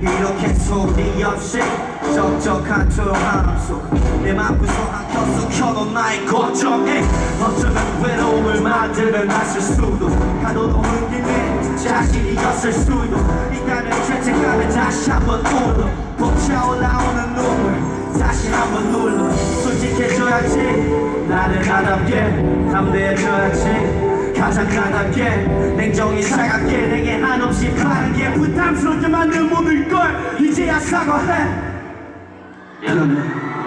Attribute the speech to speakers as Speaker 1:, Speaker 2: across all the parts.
Speaker 1: 이렇게 소리 없이 적적한 조용함 속내 맘구석 안켜서 켜놓은 나의 걱정에 어쩌면 외로움을 만들어 놨을 수도 가둬도 흔들린 자신이었을 수도 인간을 죄책감에 다시 한번 울어 벅차올라오는 눈물 다시 한번 눌러 솔직해져야지 나를 나답게 담대해져야지 가장 나답게 냉정히 차갑게 내게 한없이 바른 게 부담스럽게 만든 몸일걸 이제야 사과해. 미안해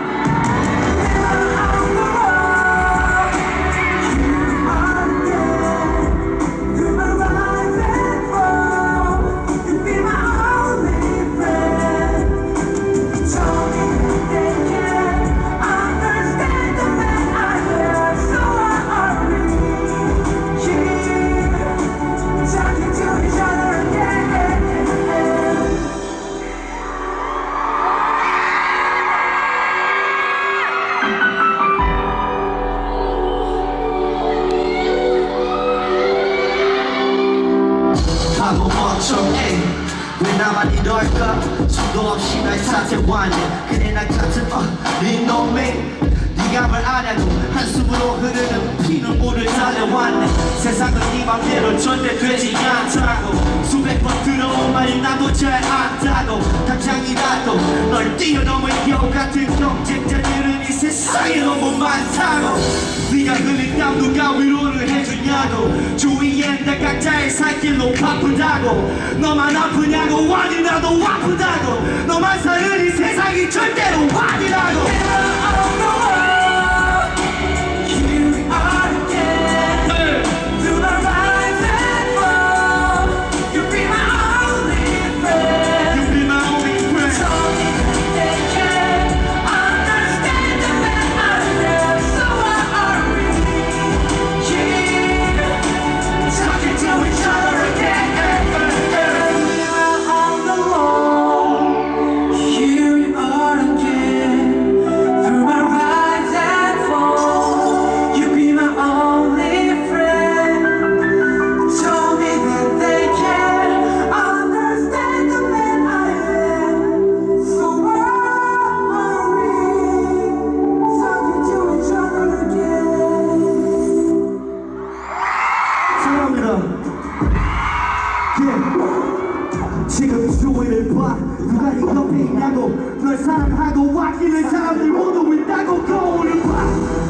Speaker 1: 나만 이럴까? 수도 없이 날 사태왔네 그래 나 같은 어린 놈이 네가 뭘 아냐고 한숨으로 흐르는 피눈물을 달래왔네. 세상은 네 맘대로 절대 되지 않다고. 수백 번 들어온 말이 나도 잘 안다고. 당장이라도 널 뛰어넘을 여우 같은 경쟁자들은 이 세상에 너무 많다고 네가 흘린 땀 누가 위로를 해주냐고. 주위엔 다 각자의 살 길로 바쁘다고. 너만 아프냐고. 아니 나도 아프다고. 너만 사는 이 세상이 절대로 아니라고 봐 누가 네 옆에 있냐고. 널 사랑하고 아끼는 사람들 모두 있다고. 거울을 봐.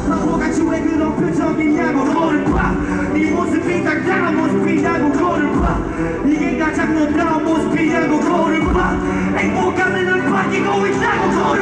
Speaker 1: 바보같이 왜 그런 표정이냐고. 너를 봐네 모습이 당당한 모습이냐고. 거울을 봐. 이게 가장 너다운 모습이냐고. 거울을 봐. 행복감을 늘 바뀌고 있다고. 거울을 봐